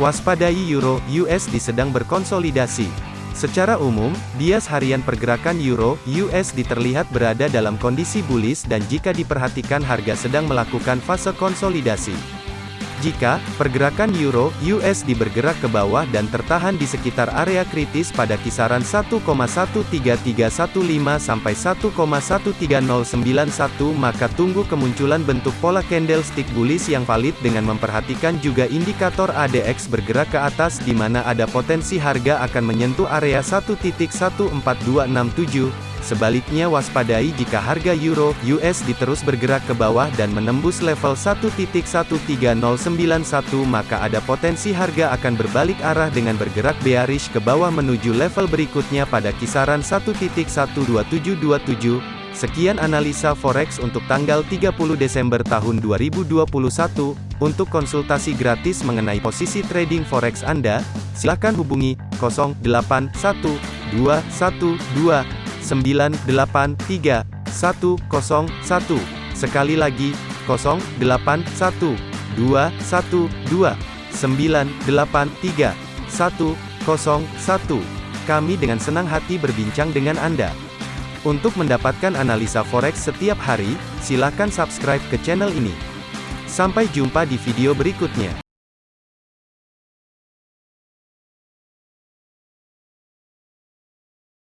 Waspadai Euro USD sedang berkonsolidasi. Secara umum, bias harian pergerakan Euro USD terlihat berada dalam kondisi bullish dan jika diperhatikan harga sedang melakukan fase konsolidasi. Jika pergerakan euro USD bergerak ke bawah dan tertahan di sekitar area kritis pada kisaran 1,13315 sampai 1,13091 maka tunggu kemunculan bentuk pola candlestick bullish yang valid dengan memperhatikan juga indikator ADX bergerak ke atas di mana ada potensi harga akan menyentuh area 1.14267 Sebaliknya waspadai jika harga euro USD terus bergerak ke bawah dan menembus level 1.13091 maka ada potensi harga akan berbalik arah dengan bergerak bearish ke bawah menuju level berikutnya pada kisaran 1.12727. Sekian analisa forex untuk tanggal 30 Desember tahun 2021. Untuk konsultasi gratis mengenai posisi trading forex Anda, silakan hubungi 081212 983 101. Sekali lagi, 081 212 983 101. Kami dengan senang hati berbincang dengan Anda. Untuk mendapatkan analisa forex setiap hari, silakan subscribe ke channel ini. Sampai jumpa di video berikutnya.